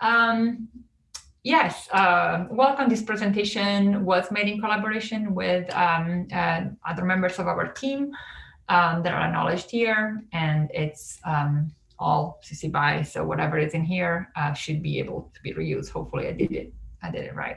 Um, yes, uh, welcome. This presentation was made in collaboration with um, uh, other members of our team um, that are acknowledged here, and it's um, all CC BY. So whatever is in here uh, should be able to be reused. Hopefully, I did it. I did it right.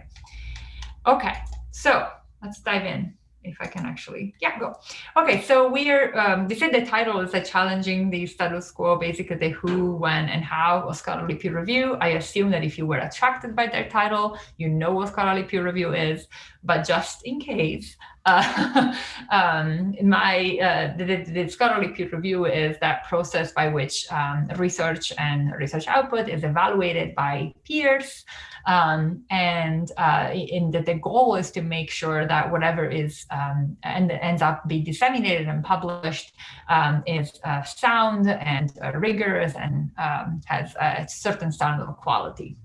Okay, so let's dive in if I can actually, yeah, go. Okay, so we are, um, they said the title is a challenging the status quo, basically the who, when, and how of scholarly peer review. I assume that if you were attracted by that title, you know what scholarly peer review is, but just in case, uh, um, my uh, the, the, scholarly peer review is that process by which um, research and research output is evaluated by peers um, and uh, in the, the goal is to make sure that whatever is um, and ends up being disseminated and published um, is uh, sound and uh, rigorous and um, has a certain standard of quality.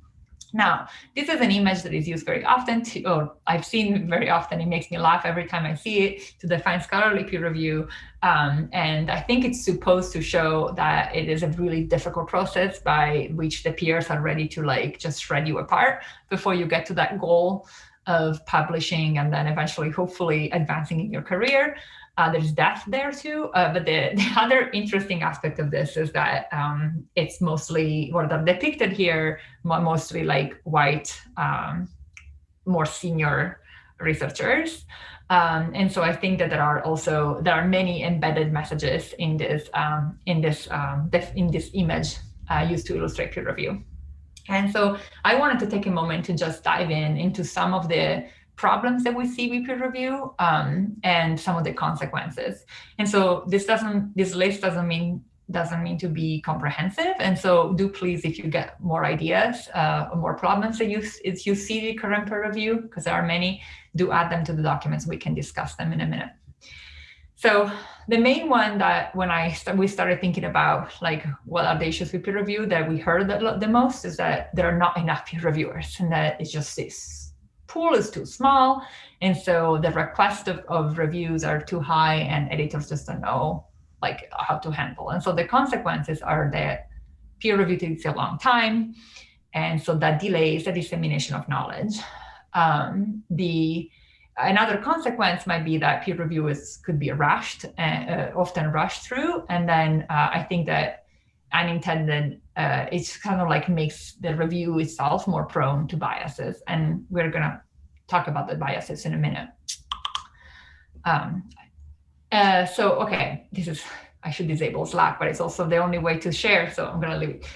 Now, this is an image that is used very often to, or I've seen very often, it makes me laugh every time I see it, to define scholarly peer review. Um, and I think it's supposed to show that it is a really difficult process by which the peers are ready to like just shred you apart before you get to that goal of publishing and then eventually, hopefully advancing in your career. Uh, there's death there too, uh, but the, the, other interesting aspect of this is that um, it's mostly what are depicted here, mostly like white, um, more senior researchers. Um, and so I think that there are also there are many embedded messages in this um, in this um, in this image uh, used to illustrate peer review. And so I wanted to take a moment to just dive in into some of the problems that we see with peer review um, and some of the consequences. And so this doesn't, this list doesn't mean doesn't mean to be comprehensive. And so do please, if you get more ideas, uh, more problems that you, if you see the current peer review, because there are many, do add them to the documents. We can discuss them in a minute. So the main one that when I st we started thinking about like what are the issues with peer review that we heard the, the most is that there are not enough peer reviewers and that it's just this pool is too small. And so the request of, of reviews are too high and editors just don't know like how to handle. And so the consequences are that peer review takes a long time. And so that delays the dissemination of knowledge. Um, the Another consequence might be that peer review is, could be rushed, uh, uh, often rushed through. And then uh, I think that unintended, uh, it's kind of like makes the review itself more prone to biases. And we're going to talk about the biases in a minute. Um, uh, so, okay, this is, I should disable Slack, but it's also the only way to share, so I'm going to leave it.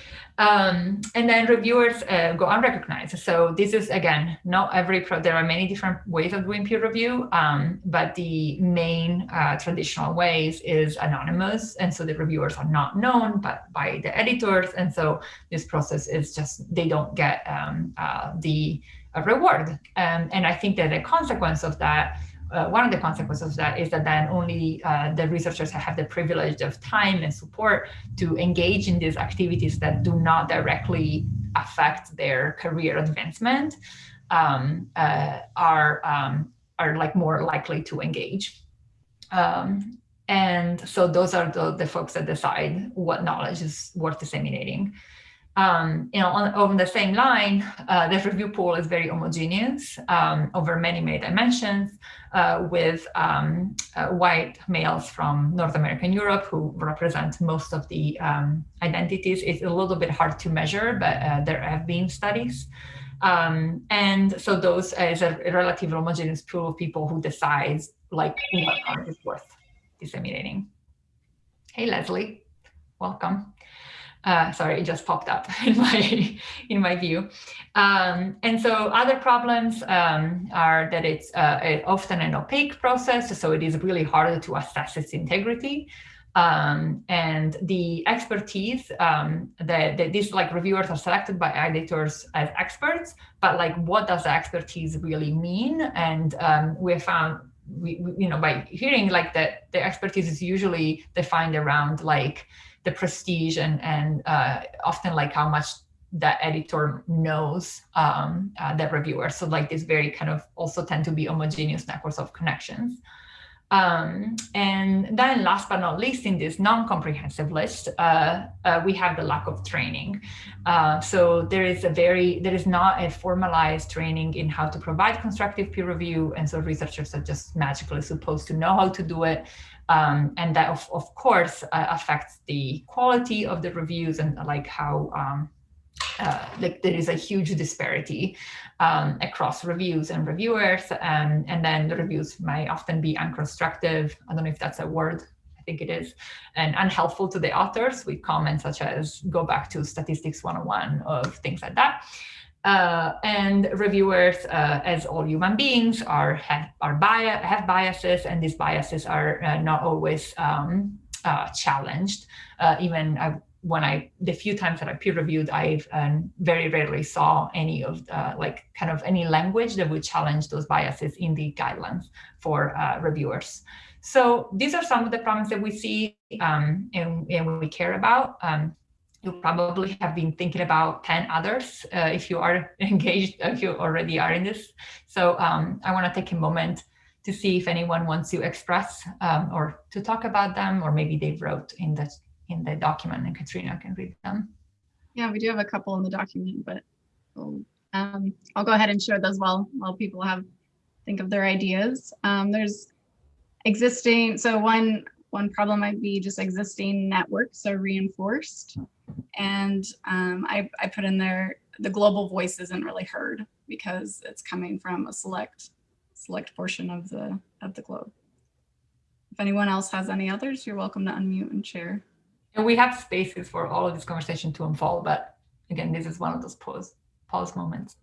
Um, and then reviewers uh, go unrecognized. So this is, again, not every, pro there are many different ways of doing peer review, um, but the main uh, traditional ways is anonymous. And so the reviewers are not known but by the editors. And so this process is just, they don't get um, uh, the reward. Um, and I think that the consequence of that uh, one of the consequences of that is that then only uh, the researchers have the privilege of time and support to engage in these activities that do not directly affect their career advancement um, uh, are um, are like more likely to engage. Um, and so those are the, the folks that decide what knowledge is worth disseminating. Um, you know, on, on, the same line, uh, the review pool is very homogeneous um, over many, many dimensions uh, with um, uh, white males from North America and Europe who represent most of the um, identities. It's a little bit hard to measure, but uh, there have been studies. Um, and so those is a relatively homogeneous pool of people who decides like what is worth disseminating. Hey, Leslie, welcome. Uh, sorry, it just popped up in my in my view. Um, and so other problems um, are that it's uh, often an opaque process, so it is really harder to assess its integrity. Um, and the expertise um, that, that these like reviewers are selected by editors as experts, but like what does expertise really mean? And um, we found we, we, you know by hearing like that the expertise is usually defined around like the prestige and and uh, often like how much that editor knows um, uh, the reviewer. So like this very kind of also tend to be homogeneous networks of connections. Um, and then last but not least in this non-comprehensive list, uh, uh, we have the lack of training. Uh, so there is a very, there is not a formalized training in how to provide constructive peer review. And so researchers are just magically supposed to know how to do it. Um, and that of, of course uh, affects the quality of the reviews and like how um, uh, like there is a huge disparity um, across reviews and reviewers. Um, and then the reviews might often be unconstructive. I don't know if that's a word. I think it is, and unhelpful to the authors with comments such as go back to statistics 101 of things like that. Uh, and reviewers, uh, as all human beings, are have are bias have biases, and these biases are uh, not always um, uh, challenged. Uh, even when I, the few times that I peer reviewed, I um, very rarely saw any of the, like kind of any language that would challenge those biases in the guidelines for uh, reviewers. So these are some of the problems that we see um, and, and we care about. Um, you probably have been thinking about 10 others uh, if you are engaged, if you already are in this. So um, I want to take a moment to see if anyone wants to express um, or to talk about them, or maybe they wrote in the in the document and Katrina can read them. Yeah, we do have a couple in the document, but we'll, um, I'll go ahead and share those while, while people have think of their ideas. Um, there's existing, so one, one problem might be just existing networks are reinforced. And um, I, I put in there, the global voice isn't really heard because it's coming from a select select portion of the of the globe. If anyone else has any others, you're welcome to unmute and share. And we have spaces for all of this conversation to unfold, but again, this is one of those pause, pause moments.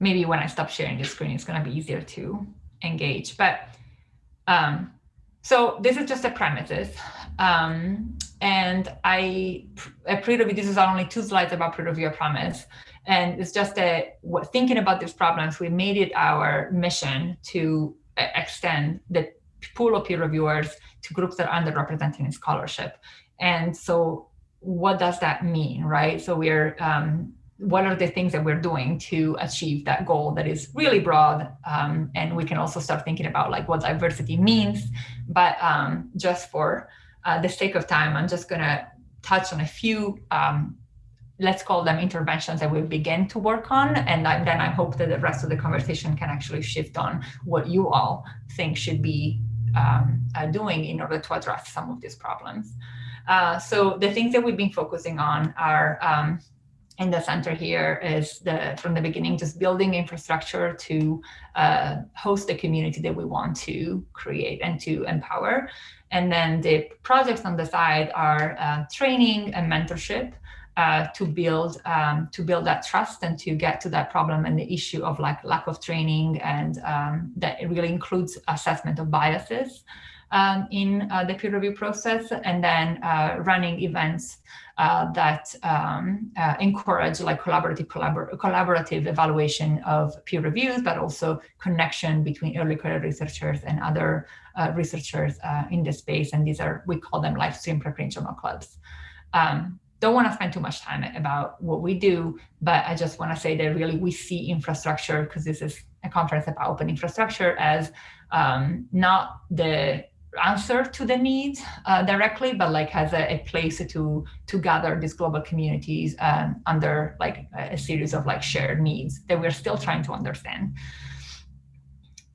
Maybe when I stop sharing the screen, it's going to be easier to engage. But um, so this is just a premises. Um, and I, a PREreview, this is only two slides about PREreview promise. And it's just a, thinking about these problems, we made it our mission to extend the pool of peer reviewers to groups that are underrepresented in scholarship. And so what does that mean, right? So we're, um, what are the things that we're doing to achieve that goal that is really broad? Um, and we can also start thinking about like what diversity means. But um, just for uh, the sake of time, I'm just gonna touch on a few um, let's call them interventions that we begin to work on. And I, then I hope that the rest of the conversation can actually shift on what you all think should be um, uh, doing in order to address some of these problems. Uh, so the things that we've been focusing on are um, in the center here is the from the beginning just building infrastructure to uh, host the community that we want to create and to empower. And then the projects on the side are uh, training and mentorship uh, to build um, to build that trust and to get to that problem and the issue of like lack of training and um, that really includes assessment of biases um, in uh, the peer review process and then uh, running events uh, that um, uh, encourage like collaborative collabor collaborative evaluation of peer reviews but also connection between early career researchers and other uh, researchers in the space. And these are we call them live stream preferential clubs um, don't want to spend too much time about what we do, but I just want to say that really we see infrastructure, because this is a conference about open infrastructure, as um, not the answer to the needs uh, directly, but like as a, a, place to to gather these global communities um, under like a, a series of like shared needs that we're still trying to understand.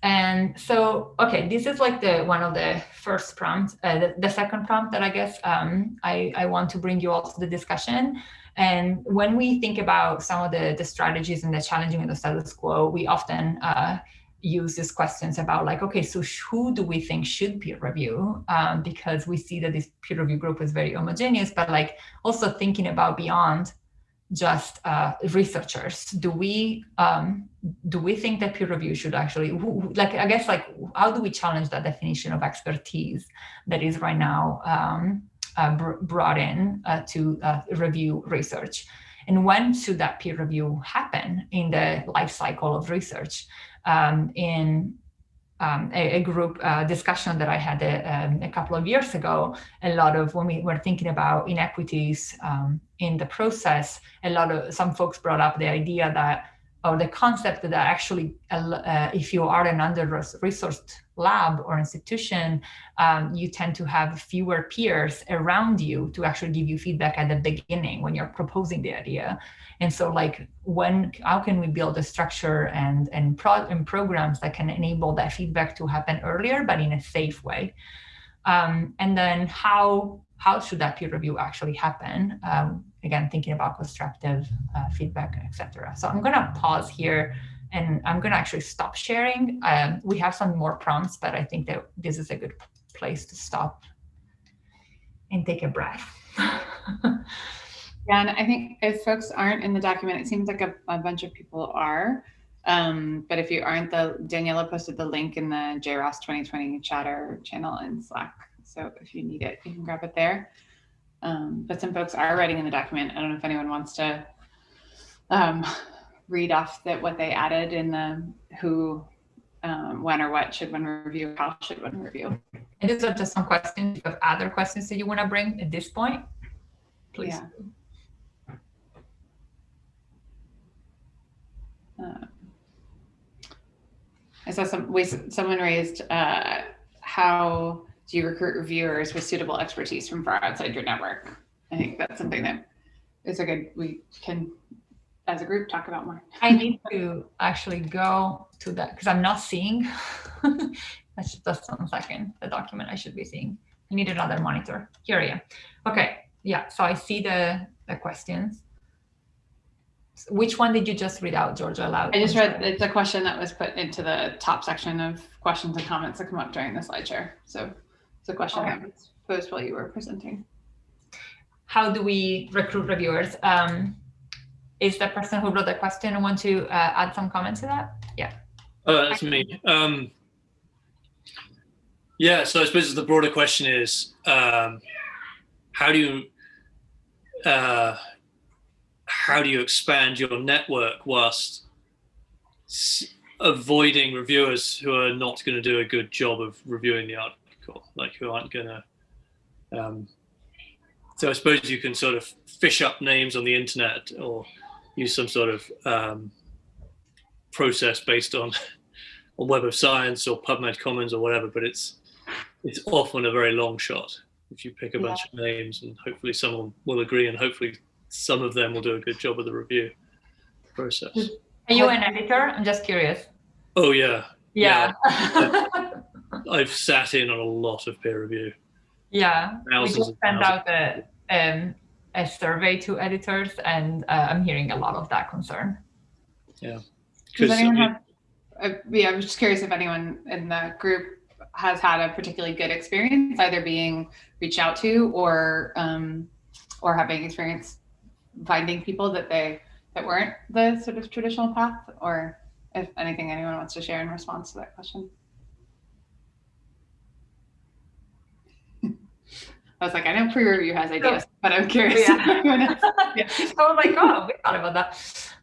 And so, okay, this is like the one of the first prompts, uh, the, the, second prompt that I guess um, I, I want to bring you all to the discussion. And when we think about some of the, the strategies and the challenging of the status quo, we often uh, use these questions about like, okay, so who do we think should peer review? Um, because we see that this peer review group is very homogeneous, but like also thinking about beyond just uh, researchers? Do we um, do we think that peer review should actually like I guess like how do we challenge that definition of expertise that is right now um, uh, br brought in uh, to uh, review research? And when should that peer review happen in the life cycle of research? Um, in um, a, a, group uh, discussion that I had a, uh, um, a, couple of years ago, a lot of when we were thinking about inequities um, in the process, a lot of some folks brought up the idea that or the concept that actually, uh, if you are an under-resourced lab or institution, um, you tend to have fewer peers around you to actually give you feedback at the beginning when you're proposing the idea. And so like when, how can we build a structure and, and, pro and programs that can enable that feedback to happen earlier, but in a safe way? Um, and then how, how should that peer review actually happen? Um, again, thinking about constructive uh, feedback, etc. So I'm gonna pause here and I'm gonna actually stop sharing. Um, we have some more prompts, but I think that this is a good place to stop and take a breath. Yeah, and I think if folks aren't in the document, it seems like a, a bunch of people are. Um, but if you aren't, the Daniela posted the link in the JROST 2020 chatter channel in Slack. So if you need it, you can grab it there. Um, but some folks are writing in the document. I don't know if anyone wants to um, read off that what they added in the who, um, when or what should one review, how should one review. And these are just some questions. If you have other questions that you want to bring at this point, please. Yeah. Uh, I saw some ways someone raised uh, how do you recruit reviewers with suitable expertise from far outside your network? I think that's something that is a good we can as a group talk about more. I need to actually go to that because I'm not seeing. That's just one second. The document I should be seeing. I need another monitor. Here I am. Okay. Yeah. So I see the the questions. Which one did you just read out, Georgia, aloud? I just read, it's a question that was put into the top section of questions and comments that come up during the slide share. So it's a question okay. that was posed while you were presenting. How do we recruit reviewers? Um, is the person who wrote the question want to uh, add some comments to that? Yeah. Uh, that's me. Um, yeah, so I suppose the broader question is, um, how do you uh, how do you expand your network whilst avoiding reviewers who are not going to do a good job of reviewing the article, like who aren't going to. Um, so I suppose you can sort of fish up names on the internet or use some sort of um, process based on on Web of Science or PubMed Commons or whatever, but it's it's often a very long shot if you pick a yeah. bunch of names and hopefully someone will agree and hopefully some of them will do a good job of the review process. Are you an editor? I'm just curious. Oh yeah. Yeah. yeah. I've, I've, sat in on a lot of peer review. Yeah. Thousands we just sent out a, um, a survey to editors and uh, I'm hearing a lot of that concern. Yeah. Does anyone have, uh, yeah, I was just curious if anyone in the group has had a particularly good experience either being reached out to or um, or having experience finding people that they that weren't the sort of traditional path or if anything anyone wants to share in response to that question. I was like, I know PREreview has ideas, but I'm curious. Yeah. yeah. oh my God, we thought about that.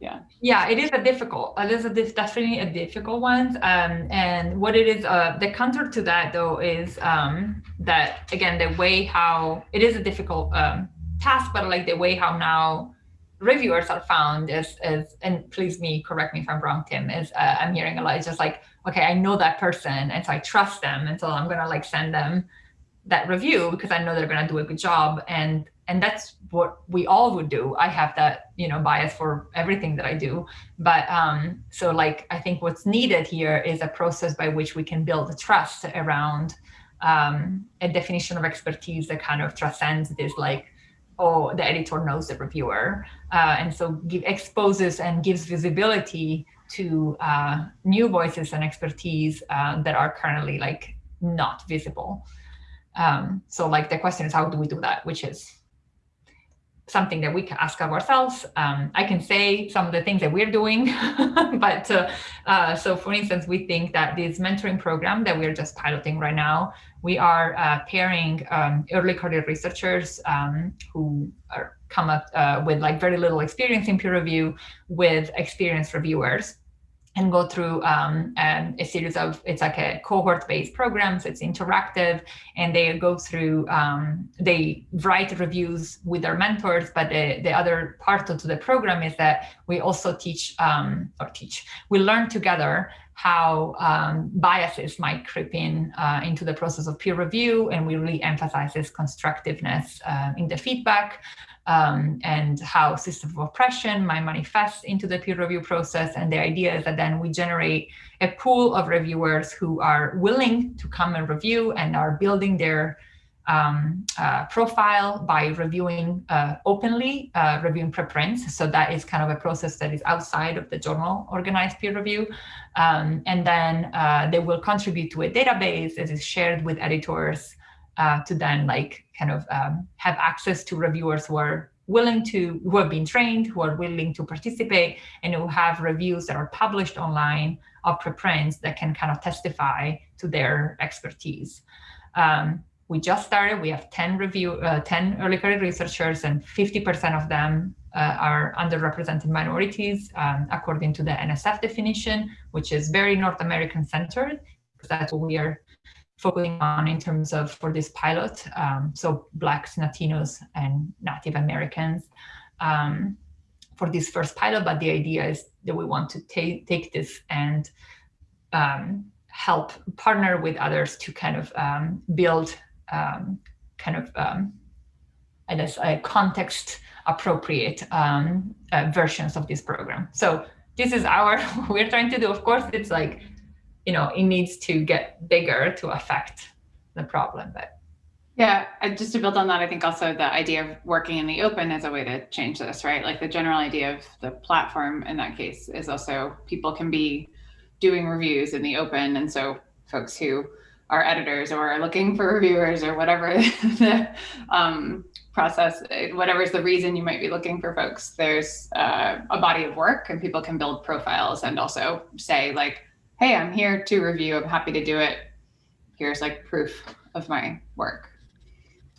Yeah. Yeah, it is a difficult, it is a, definitely a difficult one. Um, and what it is, uh, the counter to that though is um, that, again, the way how, it is a difficult um, task, but like the way how now reviewers are found is, is and please me, correct me if I'm wrong, Tim, is uh, I'm hearing a lot, it's just like, okay, I know that person and so I trust them. And so I'm gonna like send them that review because I know they're gonna do a good job. And and that's what we all would do. I have that, you know, bias for everything that I do. But um, so like, I think what's needed here is a process by which we can build a trust around um, a definition of expertise that kind of transcends this like oh, the editor knows the reviewer. Uh, and so give, exposes and gives visibility to uh, new voices and expertise uh, that are currently like not visible. Um, so like the question is, how do we do that? Which is something that we can ask of ourselves. Um, I can say some of the things that we're doing, but uh, uh, so for instance, we think that this mentoring program that we're just piloting right now, we are uh, pairing um, early career researchers um, who are come up uh, with like very little experience in peer review with experienced reviewers. And go through um, um, a series of, it's like a cohort-based programs, it's interactive, and they go through, um, they write reviews with their mentors, but the, the other part of the program is that we also teach, um, or teach, we learn together how um, biases might creep in uh, into the process of peer review, and we really emphasize this constructiveness uh, in the feedback um, and how system of oppression might manifest into the peer review process. And the idea is that then we generate a pool of reviewers who are willing to come and review and are building their um, uh, profile by reviewing uh, openly, uh, reviewing preprints. So that is kind of a process that is outside of the journal organized peer review. Um, and then uh, they will contribute to a database that is shared with editors uh, to then like kind of um, have access to reviewers who are willing to, who have been trained, who are willing to participate, and who have reviews that are published online of preprints that can kind of testify to their expertise. Um, we just started, we have 10 review, uh, 10 early career researchers and 50% of them uh, are underrepresented minorities um, according to the NSF definition, which is very North American centered, because that's what we are focusing on in terms of for this pilot. Um, so Blacks, Latinos, and Native Americans um, for this first pilot. But the idea is that we want to take take this and um, help partner with others to kind of um, build um, kind of um, I guess a context appropriate uh, versions of this program. So this is our we're trying to do. Of course, it's like you know, it needs to get bigger to affect the problem. But yeah, just to build on that, I think also the idea of working in the open is a way to change this, right? Like the general idea of the platform in that case is also people can be doing reviews in the open. And so folks who are editors or are looking for reviewers or whatever the um, process, whatever is the reason you might be looking for folks, there's uh, a body of work and people can build profiles and also say like, hey, I'm here to review. I'm happy to do it. Here's like proof of my work.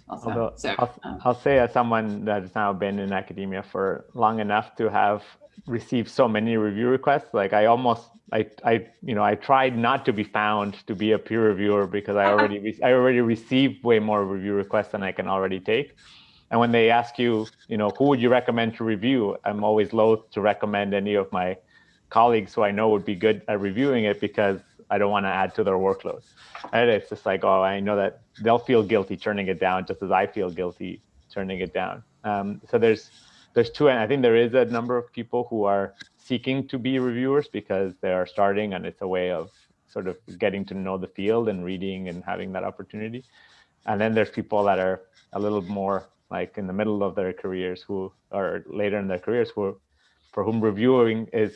Also, Although, so I'll, um, I'll say as someone that's now been in academia for long enough to have received so many review requests, like I almost, I, I, you know, I tried not to be found to be a peer reviewer because I already, I already received way more review requests than I can already take. And when they ask you, you know, who would you recommend to review? I'm always loath to recommend any of my colleagues who I know would be good at reviewing it because I don't want to add to their workload. And it's just like, oh, I know that they'll feel guilty turning it down just as I feel guilty turning it down. Um, so there's there's two, and I think there is a number of people who are seeking to be reviewers because they are starting and it's a way of sort of getting to know the field and reading and having that opportunity. And then there's people that are a little more like in the middle of their careers who are later in their careers who for whom reviewing is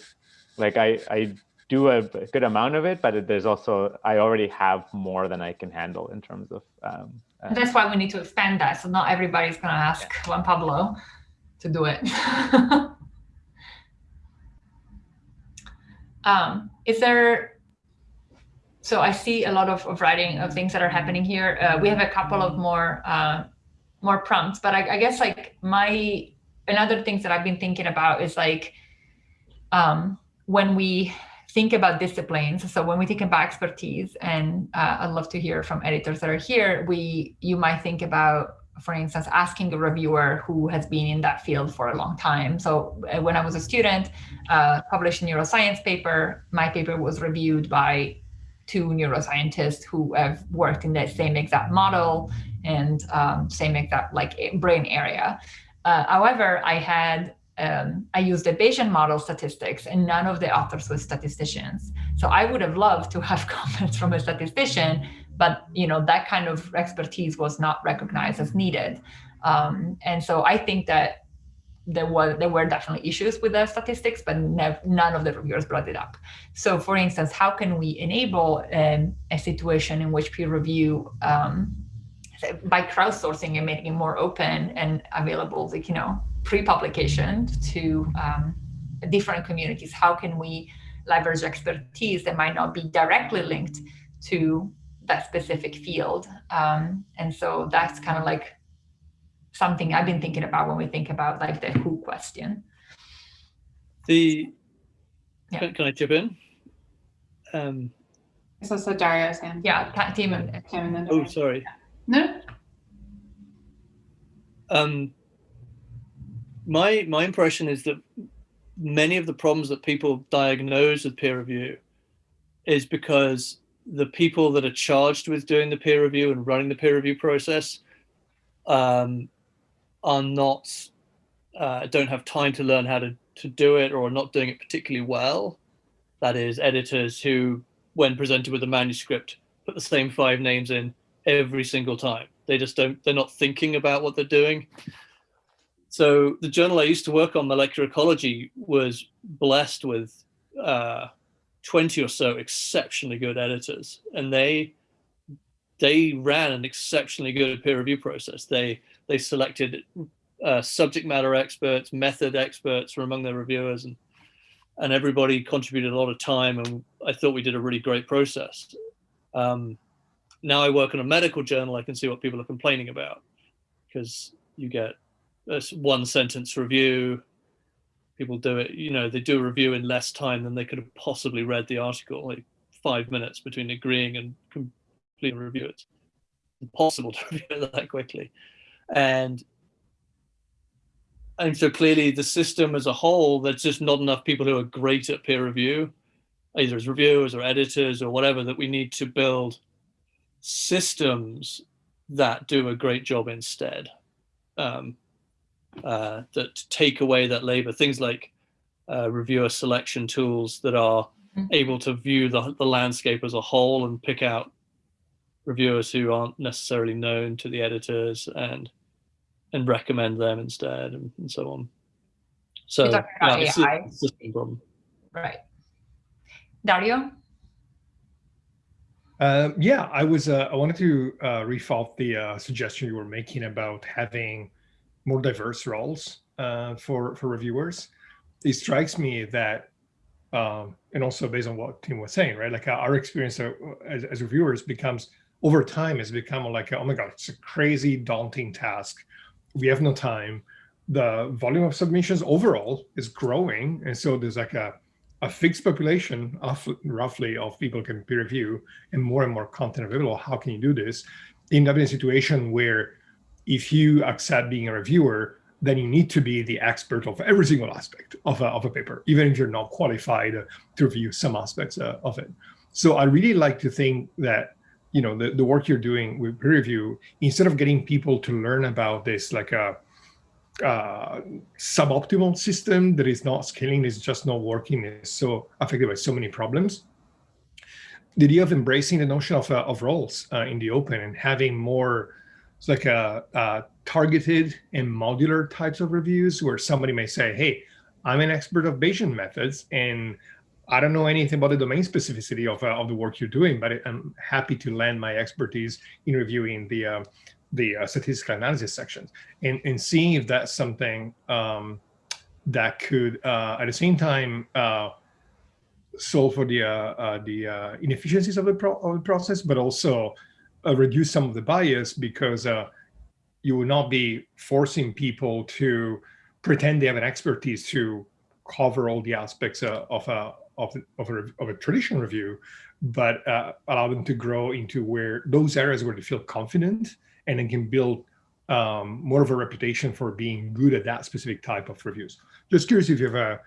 like I, I do a good amount of it, but there's also, I already have more than I can handle in terms of. Um, uh, That's why we need to expand that. So not everybody's going to ask yeah. Juan Pablo to do it. um, is there, so I see a lot of, of writing of things that are happening here. Uh, we have a couple of more, uh, more prompts, but I, I guess like my, another things that I've been thinking about is like, um, when we think about disciplines, so when we think about expertise, and uh, I'd love to hear from editors that are here, we you might think about, for instance, asking a reviewer who has been in that field for a long time. So uh, when I was a student, uh, published a neuroscience paper, my paper was reviewed by two neuroscientists who have worked in the same exact model and um, same exact like brain area. Uh, however, I had um, I used the Bayesian model statistics and none of the authors were statisticians. So I would have loved to have comments from a statistician, but you know that kind of expertise was not recognized as needed. Um, and so I think that there were there were definitely issues with the statistics, but none of the reviewers brought it up. So for instance, how can we enable um, a situation in which peer review um, by crowdsourcing and making it more open and available, like, you know, pre-publication to um, different communities? How can we leverage expertise that might not be directly linked to that specific field? Um, and so that's kind of like something I've been thinking about when we think about like the who question. The yeah. can, can I chip in? Um, I saw so Dario's hand. Yeah, ta- team and Tim and then oh, sorry. No, Um, my my impression is that many of the problems that people diagnose with peer review is because the people that are charged with doing the peer review and running the peer review process um, are not uh, don't have time to learn how to to do it or are not doing it particularly well. That is, editors who, when presented with a manuscript, put the same five names in every single time. They just don't. They're not thinking about what they're doing. So the journal I used to work on, Molecular Ecology, was blessed with uh, 20 or so exceptionally good editors, and they they ran an exceptionally good peer review process. They they selected uh, subject matter experts, method experts from among their reviewers, and and everybody contributed a lot of time. And I thought we did a really great process. Um, now I work in a medical journal, I can see what people are complaining about because you get a one sentence review. People do it, you know, they do a review in less time than they could have possibly read the article, like five minutes between agreeing and completing review. It's impossible to review it that quickly. And and so clearly the system as a whole, there's just not enough people who are great at peer review, either as reviewers or editors or whatever, that we need to build systems that do a great job instead. Um, uh, that take away that labor, things like uh, reviewer selection tools that are Mhm. able to view the, the landscape as a whole and pick out reviewers who aren't necessarily known to the editors and and recommend them instead and, and so on. So You're talking about yeah, it's a AI? system problem. right. Dario? Um, yeah, I was. Uh, I wanted to uh, refault the uh, suggestion you were making about having more diverse roles uh, for for reviewers. It strikes me that, um, and also based on what Tim was saying, right? Like uh, our experience uh, as, as reviewers becomes over time has become like, oh my god, it's a crazy daunting task. We have no time. The volume of submissions overall is growing, and so there's like a a fixed population of roughly of people can peer review and more and more content available. How can you do this? In a situation where if you accept being a reviewer, then you need to be the expert of every single aspect of a, of a paper, even if you're not qualified uh, to review some aspects uh, of it. So I really like to think that you know the, the work you're doing with peer review, instead of getting people to learn about this like a uh, suboptimal system that is not scaling, is just not working, is so affected by so many problems. The idea of embracing the notion of, uh, of roles uh, in the open and having more it's like a, a targeted and modular types of reviews where somebody may say, hey, I'm an expert of Bayesian methods and I don't know anything about the domain specificity of, uh, of the work you're doing, but I'm happy to lend my expertise in reviewing the uh, the uh, statistical analysis sections and, and seeing if that's something um, that could, uh, at the same time, uh, solve for the uh, the inefficiencies of the, of the process, but also uh, reduce some of the bias because uh, you will not be forcing people to pretend they have an expertise to cover all the aspects uh, of a of, of, a, of a traditional review, but uh, allow them to grow into where those areas where they feel confident and then can build um, more of a reputation for being good at that specific type of reviews. Just curious if you've uh,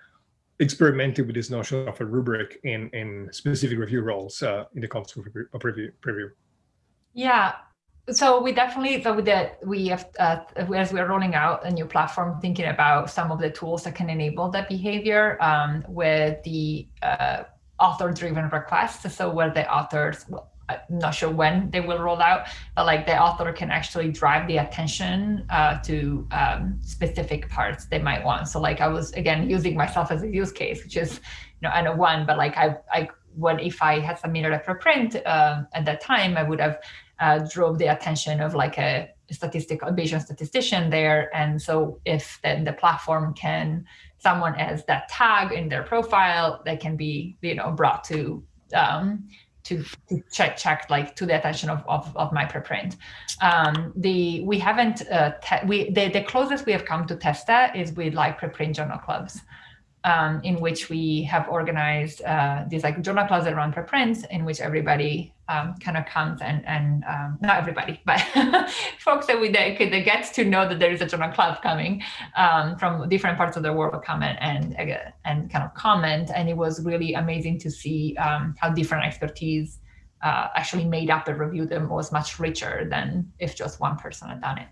experimented with this notion of a rubric in, in specific review roles uh, in the context of review. Yeah. So we definitely, so the, we have, uh, as we're rolling out a new platform, thinking about some of the tools that can enable that behavior um, with the uh, author-driven requests. So where the authors, well, I'm not sure when they will roll out, but like the author can actually drive the attention uh, to um, specific parts they might want. So like I was again using myself as a use case, which is you know I know one, but like I I when if I had submitted a preprint uh, at that time, I would have uh, drove the attention of like a statistical Bayesian statistician there. And so if then the platform can someone has that tag in their profile, that can be you know brought to um, to, to check check like to the attention of, of, of my preprint. Um, the we haven't uh, we the, the closest we have come to test that is with like preprint journal clubs. Um, in which we have organized uh, these like journal clubs that run in which everybody um, kind of comes and, and um, not everybody, but folks that we that, that get to know that there is a journal club coming um, from different parts of the world come and, and, and kind of comment. And it was really amazing to see um, how different expertise uh, actually made up and review them was much richer than if just one person had done it.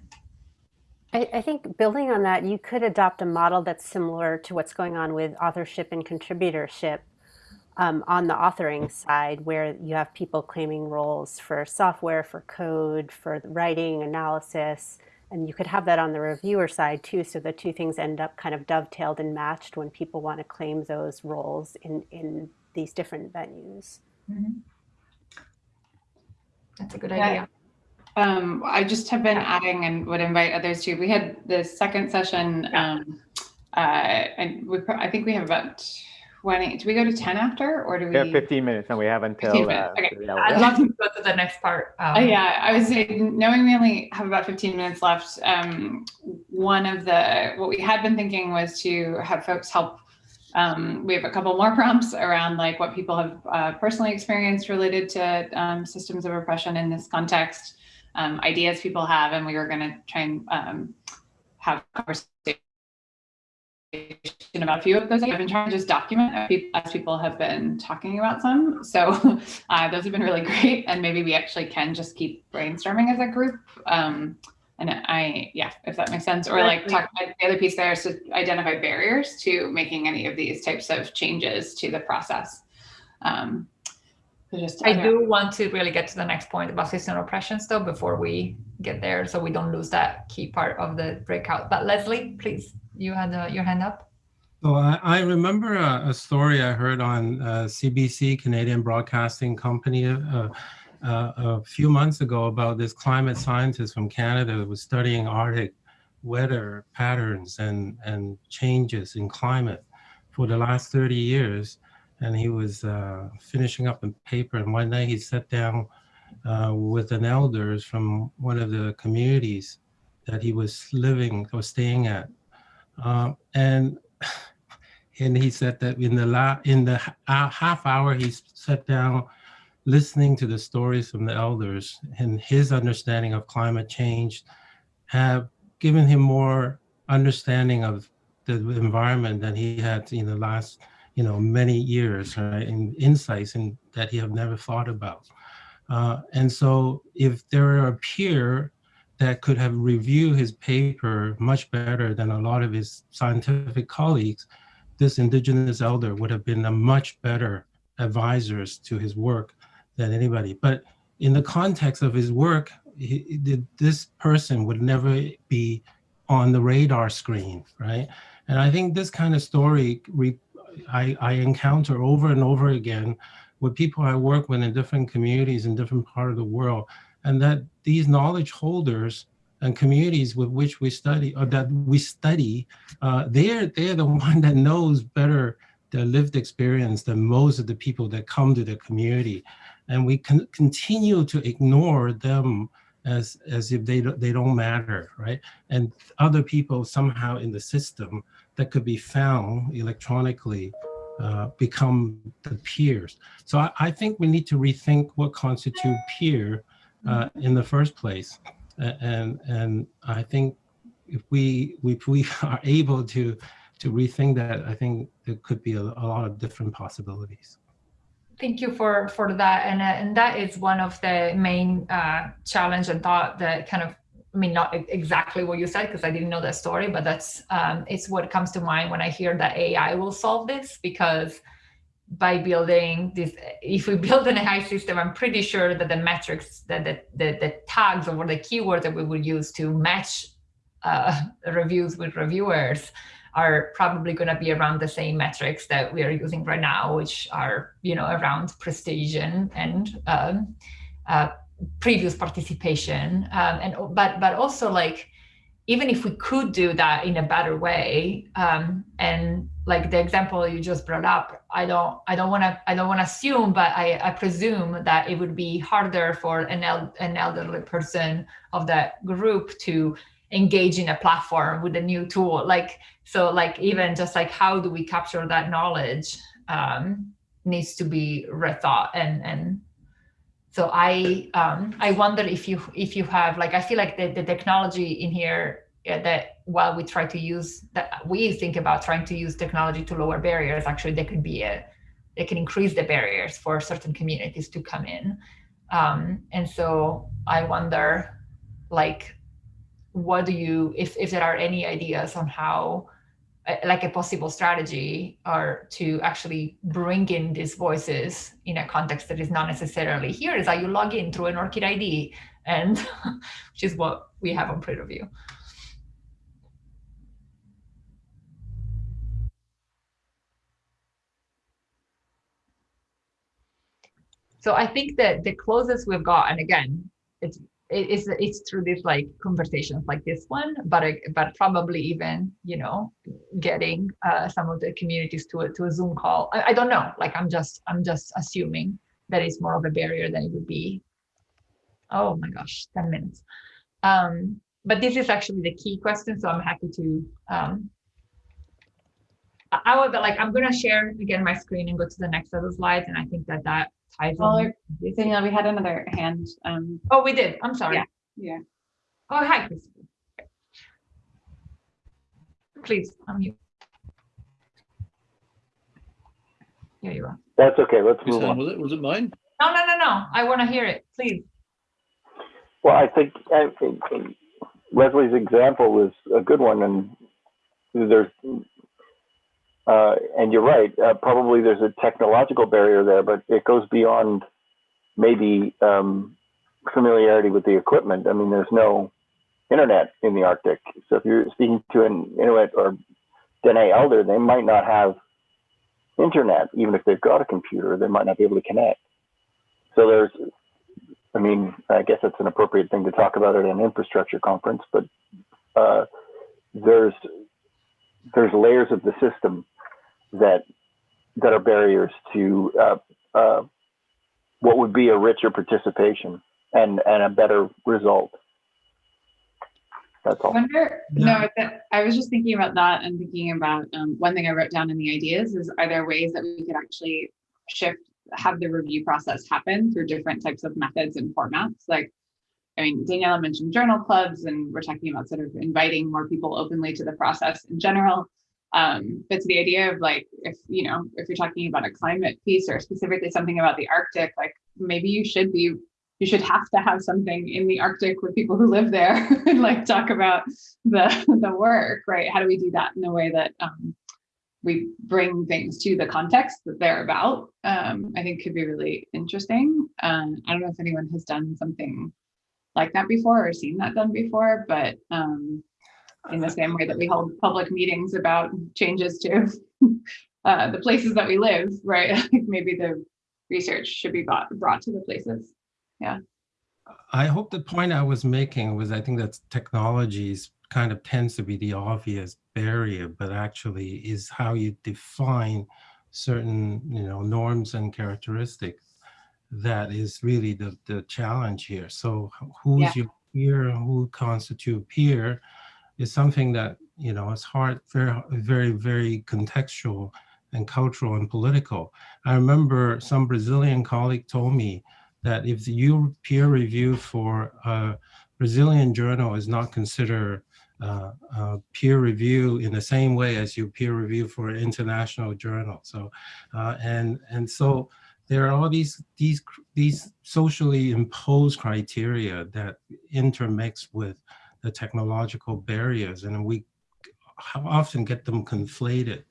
I, I, think building on that, you could adopt a model that's similar to what's going on with authorship and contributorship um, on the authoring side, where you have people claiming roles for software, for code, for writing, analysis, and you could have that on the reviewer side too, so the two things end up kind of dovetailed and matched when people want to claim those roles in, in these different venues. Mm -hmm. That's a good yeah. idea. Um, I just have been adding and would invite others to. We had the second session, um, uh, and we I think we have about 20. Do we go to 10 after, or do we? We have 15 minutes, and we have until. Uh, okay. I'd love to go to the next part. Um, uh, yeah, I was saying, knowing we only have about 15 minutes left. Um, one of the what we had been thinking was to have folks help um, we have a couple more prompts around like what people have uh, personally experienced related to um, systems of oppression in this context um, ideas people have, and we were going to try and um, have conversation about a few of those. I've been trying to just document as people have been talking about some. So uh, those have been really great. And maybe we actually can just keep brainstorming as a group. Um, and I, yeah, if that makes sense, or like talk, about the other piece there is to identify barriers to making any of these types of changes to the process. Um, just I do want to really get to the next point about system oppressions though before we get there so we don't lose that key part of the breakout. But Leslie, please, you had uh, your hand up. So I, I remember a, a, story I heard on uh, CBC, Canadian Broadcasting Company, uh, uh, a few months ago about this climate scientist from Canada who was studying Arctic weather patterns and, and changes in climate for the last 30 years and he was uh, finishing up a paper. And one day he sat down uh, with an elders from one of the communities that he was living or staying at. Uh, and and he said that in the la in the half hour he sat down listening to the stories from the elders and his understanding of climate change have given him more understanding of the environment than he had in the last you know, many years, right, and insights in, that he have never thought about. Uh, and so if there are a peer that could have reviewed his paper much better than a lot of his scientific colleagues, this indigenous elder would have been a much better advisors to his work than anybody. But in the context of his work, he, this person would never be on the radar screen, right? And I think this kind of story I, I encounter over and over again with people I work with in different communities in different part of the world, and that these knowledge holders and communities with which we study or that we study, uh, they're they're the one that knows better their lived experience than most of the people that come to the community, and we can continue to ignore them as as if they they don't matter, right? And other people somehow in the system that could be found electronically uh, become the peers. So I, I, think we need to rethink what constitute peer uh, in the first place. And, and I think if we, if we are able to, to rethink that, I think there could be a, a lot of different possibilities. Thank you for, for that. And, uh, and that is one of the main uh, challenge and thought that kind of I mean, not exactly what you said because I didn't know that story, but that's um, it's what comes to mind when I hear that AI will solve this because by building this, if we build an AI system, I'm pretty sure that the metrics, that the, the, the tags or the keywords that we would use to match uh, reviews with reviewers are probably going to be around the same metrics that we are using right now, which are, you know, around prestige and, um, uh, previous participation um, and but but also like even if we could do that in a better way um, and like the example you just brought up i don't i don't want to i don't want to assume but I, I presume that it would be harder for an, el an elderly person of that group to engage in a platform with a new tool. Like, so like even just like how do we capture that knowledge um, needs to be rethought and and so I um, I wonder if you if you have like I feel like the, the technology in here uh, that while we try to use that we think about trying to use technology to lower barriers actually there could be a they can increase the barriers for certain communities to come in. Um, and so I wonder like what do you if if there are any ideas on how Uh, like a possible strategy or to actually bring in these voices in a context that is not necessarily here is how you log in through an ORCID ID and which is what we have on PREreview. So I think that the closest we've got, and again, it's it's it's through these like conversations like this one but but probably even you know getting uh, some of the communities to a to a zoom call. I, I, don't know. Like i'm just i'm just assuming that it's more of a barrier than it would be. Oh my gosh 10 minutes. Um but this is actually the key question so i'm happy to um i, I would like i'm gonna share again my screen and go to the next set of slides and i think that that ties well, Danielle, we had another hand. Um, oh, we did. I'm sorry. Yeah. yeah. Oh, hi, Christopher. Please, unmute. Here you are. That's okay. Let's move on. Was it, was it mine? No, no, no, no. I want to hear it. Please. Well, I think, I think Leslie's example was a good one, and there's uh, and you're right, uh, probably there's a technological barrier there, but it goes beyond maybe um, familiarity with the equipment. I mean, there's no internet in the Arctic. So if you're speaking to an Inuit or Dene elder, they might not have internet, even if they've got a computer, they might not be able to connect. So there's, I mean, I guess that's an appropriate thing to talk about at an infrastructure conference, but uh, there's there's layers of the system that that are barriers to uh, uh, what would be a richer participation and and a better result. That's all. I wonder, no, I was just thinking about that and thinking about um, one thing I wrote down in the ideas is are there ways that we could actually shift, have the review process happen through different types of methods and formats? Like, I mean, Daniela mentioned journal clubs, and we're talking about sort of inviting more people openly to the process in general. Um, but to the idea of like, if, you know, if you're talking about a climate piece or specifically something about the Arctic, like maybe you should be, you should have to have something in the Arctic with people who live there and like talk about the, the work, right? How do we do that in a way that um, we bring things to the context that they're about, um, I think could be really interesting. Um, I don't know if anyone has done something like that before or seen that done before, but um, in the same way that we hold public meetings about changes to uh, the places that we live, right? Maybe the research should be brought, brought to the places. Yeah. I hope the point I was making was I think that technologies kind of tends to be the obvious barrier, but actually is how you define certain you know norms and characteristics that is really the the challenge here. So who's yeah. your peer, who constitute peer, is something that, you know, it's hard, very, very, very contextual and cultural and political. I remember some Brazilian colleague told me that if you peer review for a Brazilian journal is not considered uh, uh, peer review in the same way as you peer review for an international journal. So, uh, and and so there are all these these these socially imposed criteria that intermix with the technological barriers and we often get them conflated.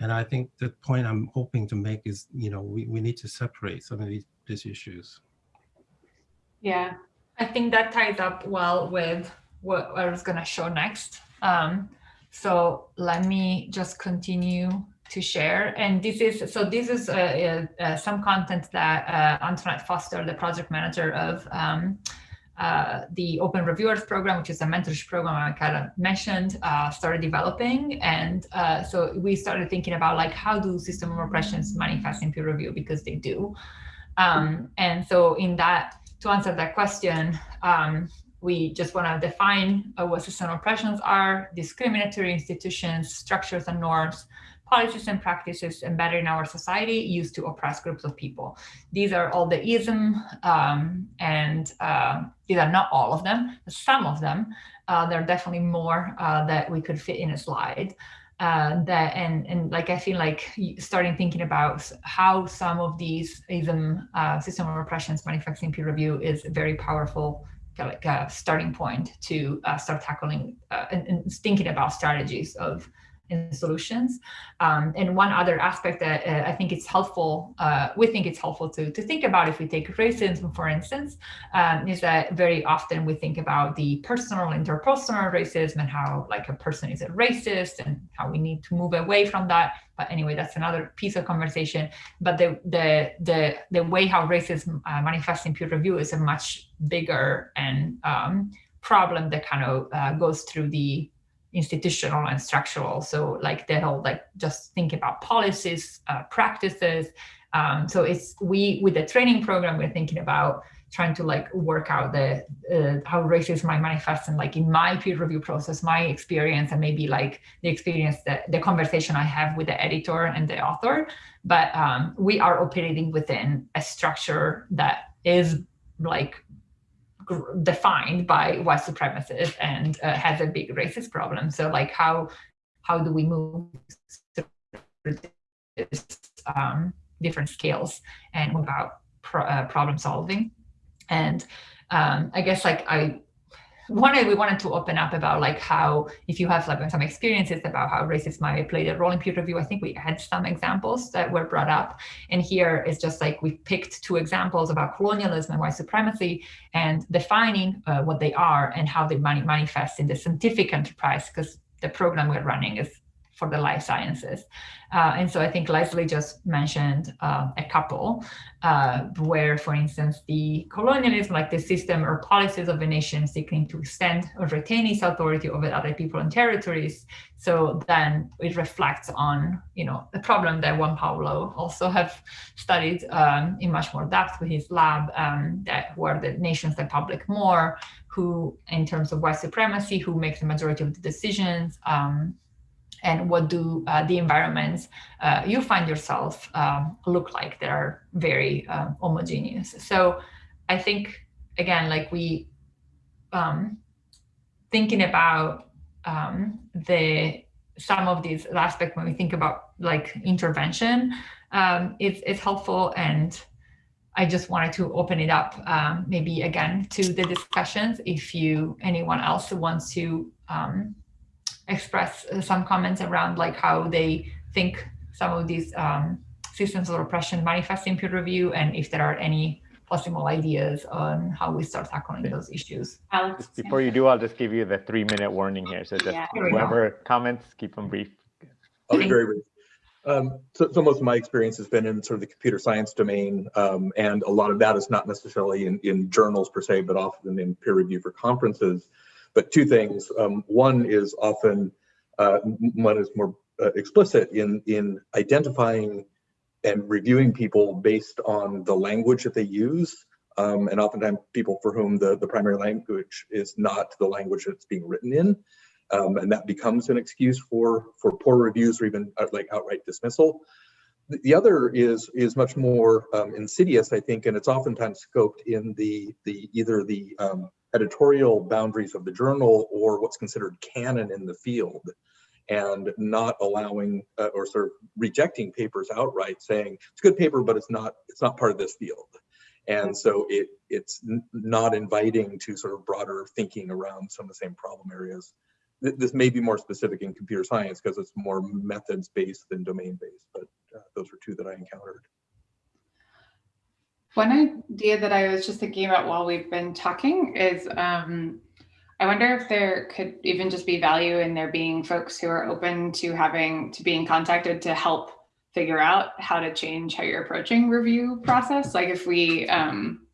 And I think the point I'm hoping to make is, you know, we, we need to separate some of these, these issues. Yeah, I think that ties up well with what I was going to show next. Um, so let me just continue to share. And this is, so this is uh, uh, uh some content that uh, Antoinette Foster, the project manager of um, uh, the Open Reviewers Program, which is a mentorship program I kind of mentioned, uh, started developing. And uh, so we started thinking about like, how do system oppressions manifest in peer review? Because they do. Um, and so in that, to answer that question, um, we just want to define uh, what system oppressions are, discriminatory institutions, structures and norms, policies and practices embedded in our society used to oppress groups of people. These are all the ism, um, and uh, these are not all of them, some of them. Uh, there are definitely more uh, that we could fit in a slide. Uh, that and and like I feel like starting thinking about how some of these ism uh, system of oppressions manifest in peer review is a very powerful like a starting point to uh, start tackling uh, and, and, thinking about strategies of solutions. Um, and one other aspect that uh, I think it's helpful, uh, we think it's helpful to, to think about if we take racism, for instance, um, is that very often we think about the personal, interpersonal racism and how like a person is a racist and how we need to move away from that. But anyway, that's another piece of conversation. But the the the the way how racism uh, manifests in peer review is a much bigger and um, problem that kind of uh, goes through the institutional and structural. So like the whole like just think about policies, uh, practices. Um, so it's we with the training program we're thinking about trying to like work out the uh, how racism might manifest and like in my peer review process, my experience, and maybe like the experience that the conversation I have with the editor and the author. But um, we are operating within a structure that is like defined by white supremacists and uh, has a big racist problem. So like how how do we move through this um, different scales and about pro uh, problem solving? And um, I guess like I wanted, we wanted to open up about like how, if you have like some experiences about how racism might play a role in peer review, I think we had some examples that were brought up. And here is just like we picked two examples about colonialism and white supremacy and defining uh, what they are and how they manifest in the scientific enterprise, because the program we're running is for the life sciences. Uh, and so I think Leslie just mentioned uh, a couple uh, where, for instance, the colonialism, like the system or policies of a nation seeking to extend or retain its authority over other people and territories. So then it reflects on, you know, the problem that Juan Pablo also have studied um, in much more depth with his lab, um, that were the nations that public more, who, in terms of white supremacy, who makes the majority of the decisions, um, and what do uh, the environments uh, you find yourself um, look like that are very um, homogeneous. So I think, again, like we, um, thinking about um, the some of these aspects when we think about like intervention, um, it's, it's helpful and I just wanted to open it up um, maybe again to the discussions if you anyone else wants to um, express uh, some comments around like how they think some of these um, systems of oppression manifest in peer review and if there are any possible ideas on how we start tackling those issues. Alex, before you do, I'll just give you the three minute warning here. So just Yeah. whoever comments, keep them brief. I'll be very brief. Um, so, so most of my experience has been in sort of the computer science domain, um, and a lot of that is not necessarily in, in journals per se, but often in peer review for conferences. But two things. Um, one is often uh, one is more uh, explicit in in identifying and reviewing people based on the language that they use. Um, and oftentimes people for whom the, the primary language is not the language that's being written in. Um, and that becomes an excuse for, for poor reviews or even uh, like outright dismissal. The, the other is, is much more um, insidious, I think, and it's oftentimes scoped in the, the either the um, editorial boundaries of the journal or what's considered canon in the field and not allowing uh, or sort of rejecting papers outright saying it's a good paper but it's not it's not part of this field. And so it it's not inviting to sort of broader thinking around some of the same problem areas. This may be more specific in computer science because it's more methods based than domain based but uh, those are two that i encountered one idea that I was just thinking about while we've been talking is um, I wonder if there could even just be value in there being folks who are open to having to being contacted to help figure out how to change how you're approaching review process. Like if we, um,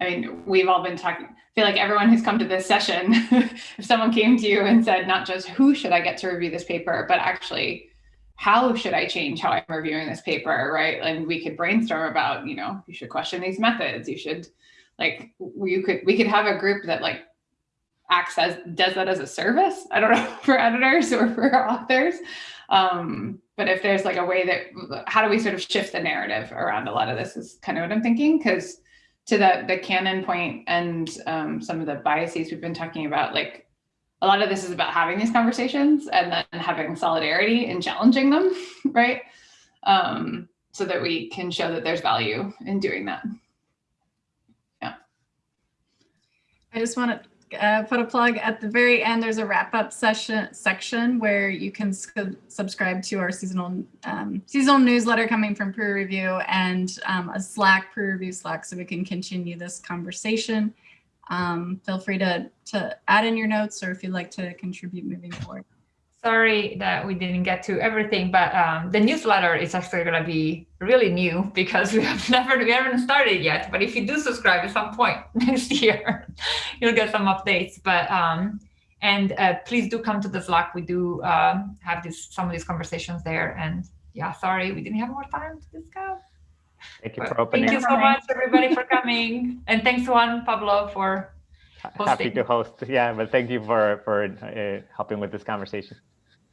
I mean, we've all been talking, I feel like everyone who's come to this session, if someone came to you and said, not just who should I get to review this paper, but actually how should I change how I'm reviewing this paper, right? And we could brainstorm about, you know, you should question these methods. You should, like, you could, we could have a group that like acts as does that as a service. I don't know for editors or for authors. Um, but if there's like a way that how do we sort of shift the narrative around a lot of this is kind of what I'm thinking because to the the canon point and um, some of the biases we've been talking about, like a lot of this is about having these conversations and then having solidarity and challenging them, right? Um, so that we can show that there's value in doing that. Yeah. I just want to uh, put a plug at the very end. There's a wrap up session section where you can subscribe to our seasonal um, seasonal newsletter coming from PREreview and um, a Slack PREreview Slack, so we can continue this conversation. Um, feel free to to add in your notes or if you'd like to contribute moving forward. Sorry that we didn't get to everything, but um, the newsletter is actually going to be really new because we have never we haven't started yet. But if you do subscribe at some point next year, you'll get some updates. But um, and uh, please do come to the Slack. We do uh, have this some of these conversations there. And yeah, sorry we didn't have more time to discuss. Thank you for opening. Thank you so much, everybody, for coming, and thanks Juan Pablo for hosting. Happy to host. Yeah, but thank you for for uh, helping with this conversation.